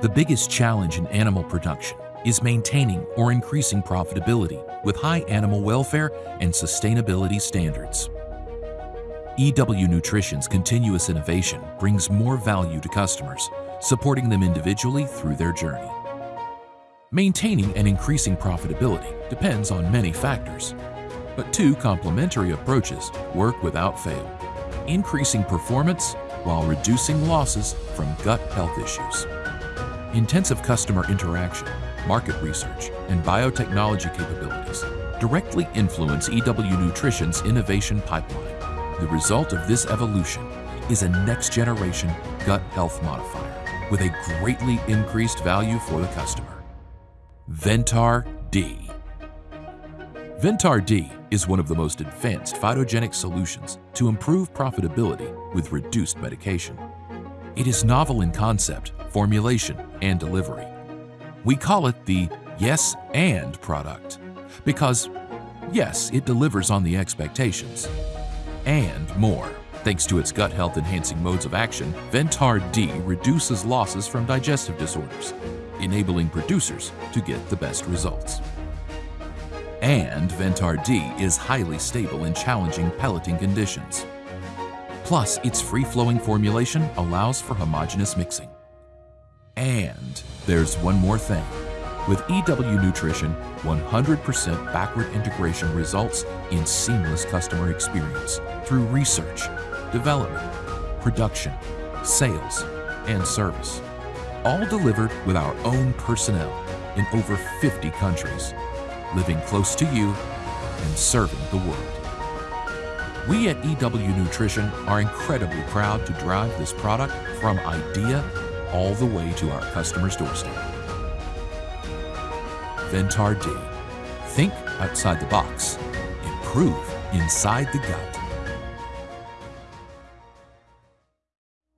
The biggest challenge in animal production is maintaining or increasing profitability with high animal welfare and sustainability standards. EW Nutrition's continuous innovation brings more value to customers, supporting them individually through their journey. Maintaining and increasing profitability depends on many factors, but two complementary approaches work without fail, increasing performance while reducing losses from gut health issues. Intensive customer interaction, market research, and biotechnology capabilities directly influence EW Nutrition's innovation pipeline. The result of this evolution is a next-generation gut health modifier with a greatly increased value for the customer. Ventar D. Ventar D is one of the most advanced phytogenic solutions to improve profitability with reduced medication. It is novel in concept, formulation, and delivery. We call it the Yes and product because, yes, it delivers on the expectations, and more. Thanks to its gut health enhancing modes of action, Ventar D reduces losses from digestive disorders, enabling producers to get the best results. And Ventar D is highly stable in challenging pelleting conditions. Plus, its free-flowing formulation allows for homogeneous mixing. And there's one more thing. With EW Nutrition, 100% backward integration results in seamless customer experience through research, development, production, sales, and service. All delivered with our own personnel in over 50 countries, living close to you and serving the world. We at EW Nutrition are incredibly proud to drive this product from idea all the way to our customer's doorstep. Ventar D. Think outside the box. Improve inside the gut.